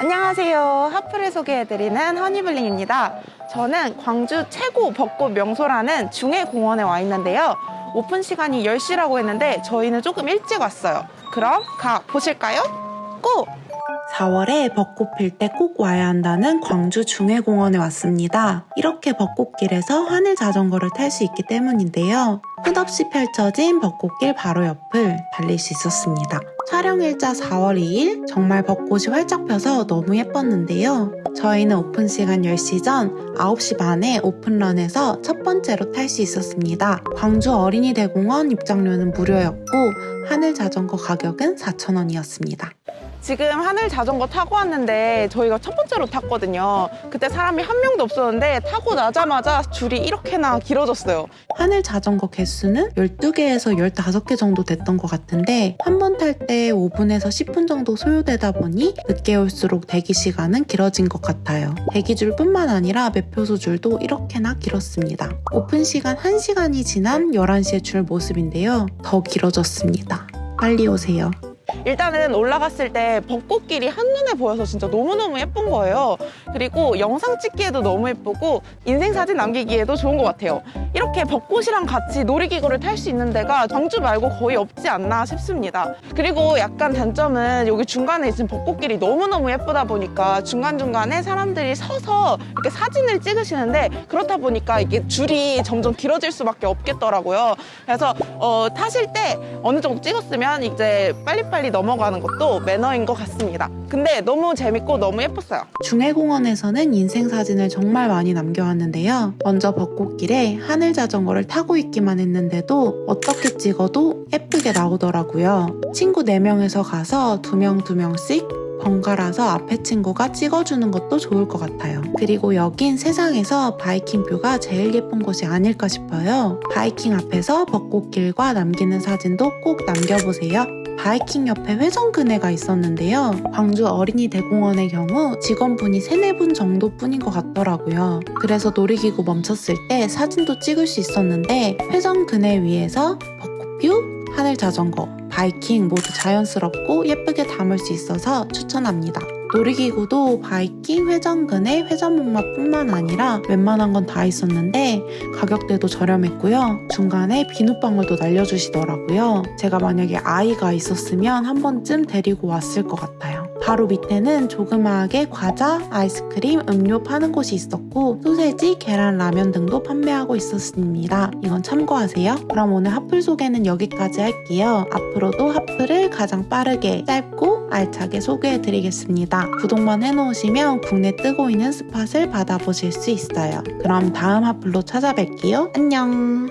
안녕하세요. 하프를 소개해드리는 허니블링입니다. 저는 광주 최고 벚꽃 명소라는 중해공원에 와 있는데요. 오픈 시간이 10시라고 했는데 저희는 조금 일찍 왔어요. 그럼 가 보실까요? 고! 4월에 벚꽃 필 때 꼭 와야 한다는 광주 중해공원에 왔습니다. 이렇게 벚꽃길에서 하늘 자전거를 탈 수 있기 때문인데요. 끝없이 펼쳐진 벚꽃길 바로 옆을 달릴 수 있었습니다. 촬영일자 4월 2일 정말 벚꽃이 활짝 펴서 너무 예뻤는데요. 저희는 오픈 시간 10시 전 9시 반에 오픈런해서 첫 번째로 탈 수 있었습니다. 광주 어린이대공원 입장료는 무료였고 하늘 자전거 가격은 4,000원이었습니다. 지금 하늘 자전거 타고 왔는데 저희가 첫 번째로 탔거든요. 그때 사람이 한 명도 없었는데 타고 나자마자 줄이 이렇게나 길어졌어요. 하늘 자전거 개수는 12개에서 15개 정도 됐던 것 같은데 한 번 탈 때 5분에서 10분 정도 소요되다 보니 늦게 올수록 대기 시간은 길어진 것 같아요. 대기줄 뿐만 아니라 매표소 줄도 이렇게나 길었습니다. 오픈 시간 1시간이 지난 11시에 줄 모습인데요. 더 길어졌습니다. 빨리 오세요. 일단은 올라갔을 때 벚꽃길이 한눈에 보여서 진짜 너무너무 예쁜 거예요. 그리고 영상 찍기에도 너무 예쁘고 인생사진 남기기에도 좋은 것 같아요. 이렇게 벚꽃이랑 같이 놀이기구를 탈 수 있는 데가 광주 말고 거의 없지 않나 싶습니다. 그리고 약간 단점은 여기 중간에 있는 벚꽃길이 너무너무 예쁘다 보니까 중간중간에 사람들이 서서 이렇게 사진을 찍으시는데 그렇다 보니까 이게 줄이 점점 길어질 수밖에 없겠더라고요. 그래서 어, 타실 때 어느 정도 찍었으면 이제 빨리빨리 넘어가는 것도 매너인 것 같습니다. 근데 너무 재밌고 너무 예뻤어요. 중해공원에서는 인생 사진을 정말 많이 남겨왔는데요. 먼저 벚꽃길에 하늘 자전거를 타고 있기만 했는데도 어떻게 찍어도 예쁘게 나오더라고요. 친구 4명에서 가서 2명 2명씩 번갈아서 앞에 친구가 찍어주는 것도 좋을 것 같아요. 그리고 여긴 세상에서 바이킹 뷰가 제일 예쁜 곳이 아닐까 싶어요. 바이킹 앞에서 벚꽃길과 남기는 사진도 꼭 남겨보세요. 바이킹 옆에 회전 그네가 있었는데요. 광주 어린이 대공원의 경우 직원분이 3, 4분 정도뿐인 것 같더라고요. 그래서 놀이기구 멈췄을 때 사진도 찍을 수 있었는데 회전 그네 위에서 벚꽃뷰, 하늘 자전거, 바이킹 모두 자연스럽고 예쁘게 담을 수 있어서 추천합니다. 놀이기구도 바이킹, 회전근해, 회전목마뿐만 아니라 웬만한 건 다 있었는데 가격대도 저렴했고요. 중간에 비눗방울도 날려주시더라고요. 제가 만약에 아이가 있었으면 한 번쯤 데리고 왔을 것 같아요. 바로 밑에는 조그마하게 과자, 아이스크림, 음료 파는 곳이 있었고 소세지, 계란, 라면 등도 판매하고 있었습니다. 이건 참고하세요. 그럼 오늘 핫플 소개는 여기까지 할게요. 앞으로도 핫플을 가장 빠르게, 짧고 알차게 소개해드리겠습니다. 구독만 해놓으시면 국내 뜨고 있는 스팟을 받아보실 수 있어요. 그럼 다음 핫플로 찾아뵐게요. 안녕!